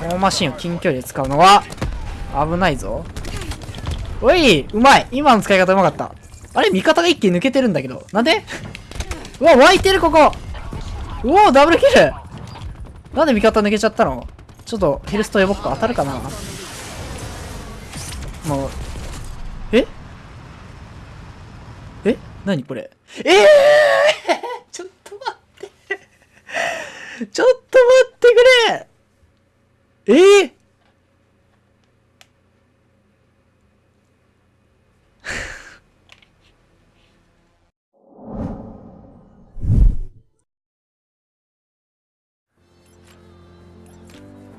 このマシンを近距離で使うのは危ないぞ。おいうまい。今の使い方うまかった。あれ味方が一気に抜けてるんだけど。なんで？うわ湧いてるここ。うおダブルキル。なんで味方抜けちゃったの？ちょっとヘルスト呼ぼっか。当たるかな？もう。え？え？何これ？ええー、ちょっと待って。ちょっと待ってくれ。ええー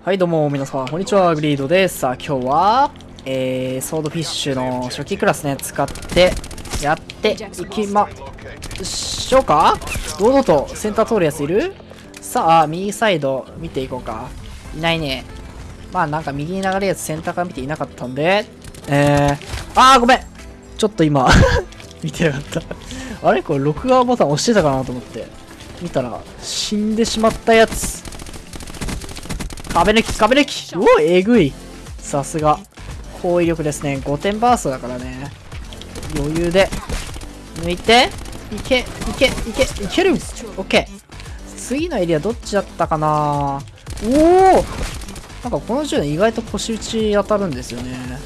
はい、どうも、皆さん、こんにちは、グリードです。さあ、今日は、えー、ソードフィッシュの初期クラスね、使って、やっていきましょうか堂々とセンター通るやついるさあ、右サイド見ていこうか。いないね。まあ、なんか右に流れるやつセンターから見ていなかったんで、えー、あー、ごめんちょっと今 見てなかったあれ？これ、録画ボタン押してたかなと思って。見たら、死んでしまったやつ。壁抜き、壁抜きうおえぐいさすが。高威力ですね。5点バーストだからね。余裕で。抜いて、いけ、いけ、いけ、いけるオッケー。次のエリアどっちだったかな？おおなんかこの銃意外と腰打ち当たるんですよね。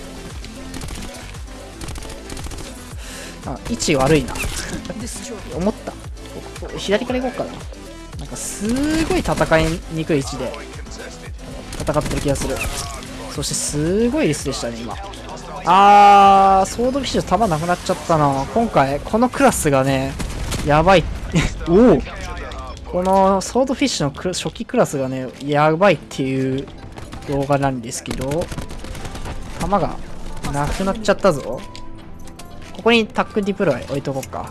あ、位置悪いな。思った。左から行こうかな。なんかすごい戦いにくい位置で戦ってる気がするそしてすごいリスでしたね今あーソードフィッシュ弾なくなっちゃったな今回このクラスがねやばい おおこのソードフィッシュの初期クラスがねやばいっていう動画なんですけど弾がなくなっちゃったぞ。ここにタックディプロイ置いとこうか。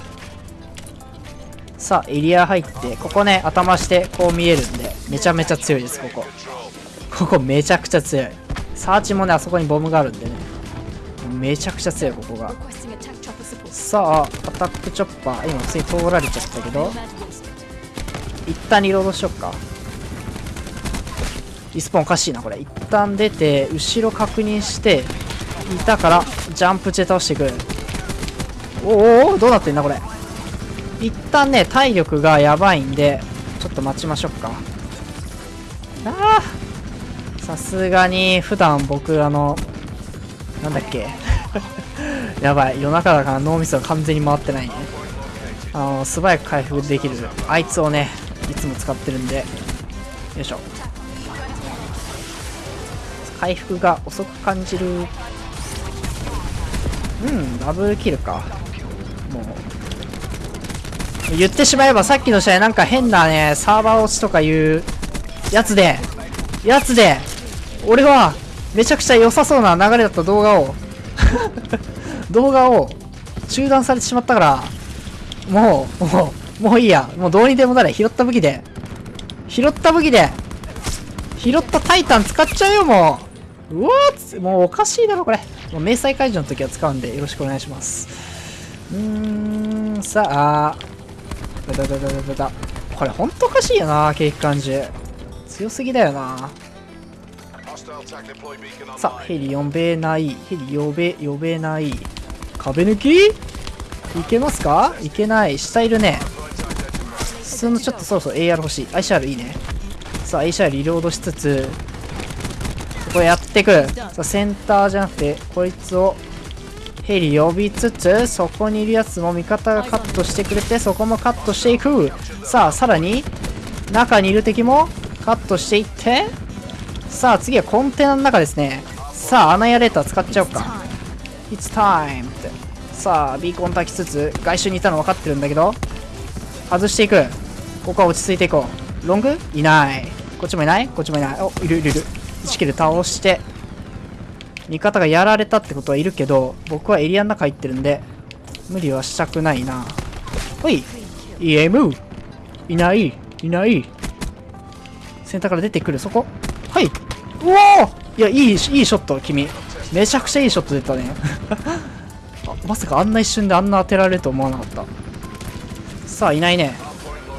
さあエリア入ってここね頭してこう見えるんでめちゃめちゃ強いですここ。ここめちゃくちゃ強い。サーチもねあそこにボムがあるんでね。めちゃくちゃ強いここが。さあアタックチョッパー。今普通に通られちゃったけど。一旦リロードしよっか。リスポーンおかしいなこれ。一旦出て後ろ確認していたからジャンプチェ倒していく。おおどうなってんだこれ。一旦ね体力がやばいんでちょっと待ちましょうか。あさすがに普段僕あのなんだっけ。やばい夜中だから脳みそが完全に回ってないね。あの素早く回復できる。あいつをねいつも使ってるんで。よいしょ。回復が遅く感じる。うんダブルキルか。もう。言ってしまえばさっきの試合なんか変なねサーバー落ちとかいうやつで。やつで。俺はめちゃくちゃ良さそうな流れだった動画を。動画を中断されてしまったから。もうもう。もういいや。もうどうにでもなれ。拾った武器で。拾った武器で。拾ったタイタン使っちゃうよもう。うわーもうおかしいだろこれ。もう明細解除の時は使うんでよろしくお願いします。うーんさあ。だだだだだだこれほんとおかしいよなケーキ感じ。強すぎだよな。さあ、ヘリ呼べない。ヘリ呼べ、呼べない。壁抜き？いけますか？いけない。下いるね。普通のちょっとそろそろ AR 欲しい。ICR いいね。さあ、ICR リロードしつつ、ここやってく。さあ、センターじゃなくて、こいつをヘリ呼びつつ、そこにいるやつも味方がカットしてくれて、そこもカットしていく。さあ、さらに、中にいる敵もカットしていって、さあ次はコンテナの中ですねさあアナヤレーター使っちゃおうか It's time ってさあビーコン焚きつつ外周にいたの分かってるんだけど外していくここは落ち着いていこう。ロング？いない。こっちもいない？こっちもいない。おいるいるいる。1キル倒して。味方がやられたってことはいるけど僕はエリアの中入ってるんで無理はしたくないな。ほい！EM いない。いない。センターから出てくる。そこ？はい。うおいやいいいいショット君。めちゃくちゃいいショット出たね。まさかあんな一瞬であんな当てられると思わなかった。さあいないね。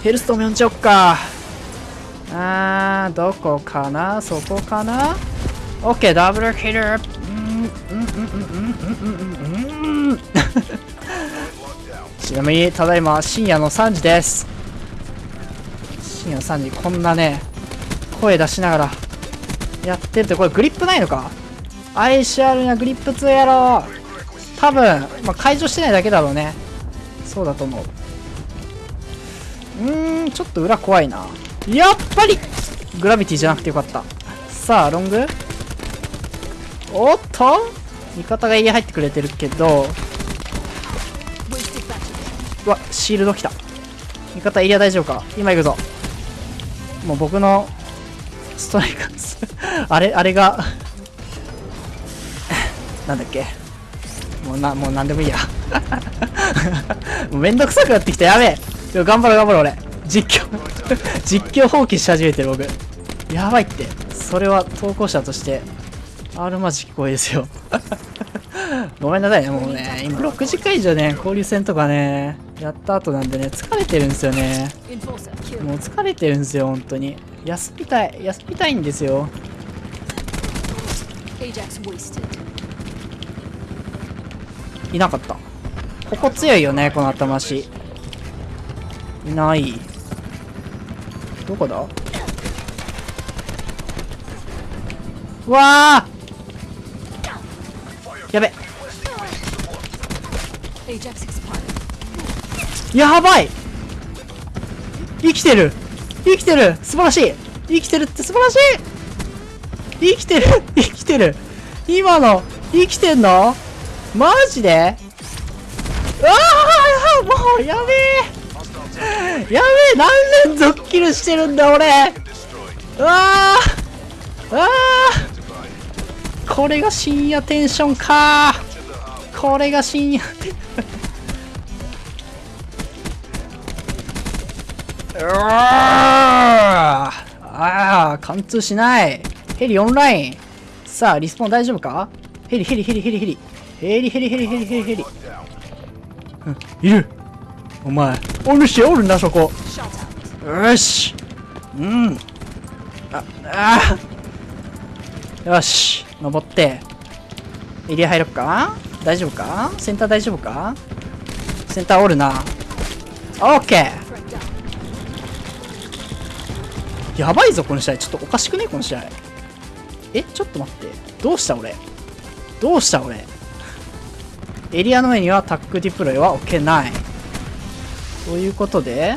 ヘルストム呼んちゃおっか。あーどこかな？そこかな ?OK ダブルヒルちなみにただいま深夜の3時です。深夜の3時こんなね声出しながらやってるってこれグリップないのか？ICR にはグリップ2やろ多分、まあ、解除してないだけだろうね。そうだと思う。うんちょっと裏怖いな。やっぱりグラビティじゃなくてよかった。さあロング。おっと。味方が家入ってくれてるけど。うわシールド来た。味方エリア大丈夫か？今行くぞ。もう僕のストライカー あれあれが。なんだっけ？もうなもう何でもいいや。もうめんどくさくなってきた。やべえ。頑張ろう頑張ろう俺。実況実況放棄し始めてる僕。やばいって。それは投稿者としてあるまじき声ですよ。ごめんなさいね。もうね今6時間以上ね交流戦とかねやった後なんでね疲れてるんですよね。もう疲れてるんですよ本当に。休みたい休みたいんですよ。いなかった。ここ強いよねこの頭足いない。どこだ？わーやべ。やばい！生きてる。生きてる。素晴らしい。生きてるって素晴らしい。生きてる。生きてる。今の生きてんの？マジで？うわあもうやべえべえ何連続キルしてるんだ俺。うわあうわあこれが深夜テンションか。これが深夜。うわああ貫通しない。ヘリオンライン。さあリスポン大丈夫か？ヘリヘリヘリヘリヘリヘリ。ヘリヘリヘリヘリヘリ。うん。いる。お前おるしおるなそこ。よし。うん。ああ。よし。登って。エリア入ろっか？大丈夫か？センター大丈夫か？センターおるな。オッケー。やばいぞこの試合。ちょっとおかしくね？この試合。えちょっと待って。どうした俺？どうした俺？エリアの上にはタックディプロイは置けない。ということで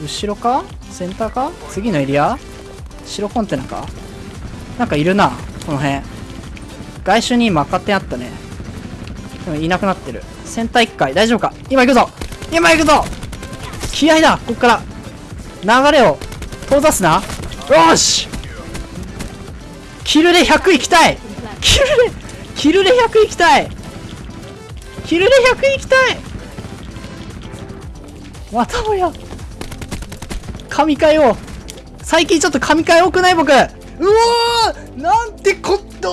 後ろか？センターか？次のエリア？白コンテナか？なんかいるなこの辺。外周に今赤点あったね。でもいなくなってる。センター1回。大丈夫か？今行くぞ！今行くぞ！気合だ！こっから。流れを遠ざすな。よし！キルで100いきたい！キルでキルで100いきたい！キルで100いきたい！またもや。神回を。最近ちょっと神回多くない僕。うわーなんてこっと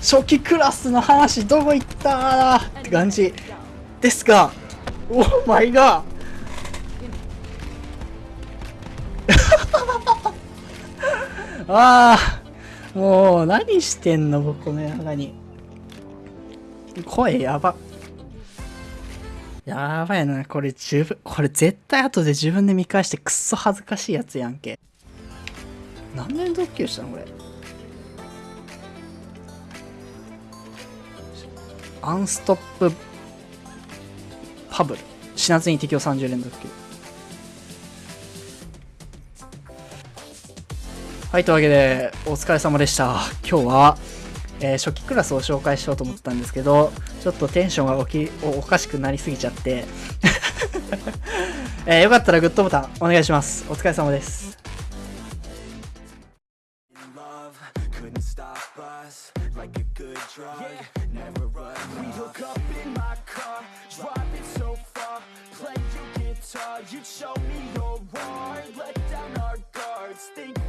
初期クラスの話どこ行ったって感じですが。オーマイガー。ああもう何してんの僕この中に。声やば。やばいなこれ自分。これ絶対後で自分で見返してくっそ恥ずかしいやつやんけ。何年ドッキリしたのこれ。アンストップパブル。死なずに適用30連続はい、というわけで、お疲れ様でした。今日は、えー、初期クラスを紹介しようと思ってたんですけど、ちょっとテンションがおきおかしくなりすぎちゃって。えー、よかったらグッドボタンお願いします。お疲れ様です。Think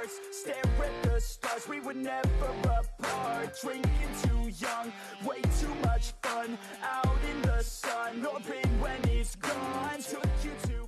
hearts Stare at the stars, we were never apart. Drinking too young, way too much fun. Out in the sun, or when it's gone. Took you to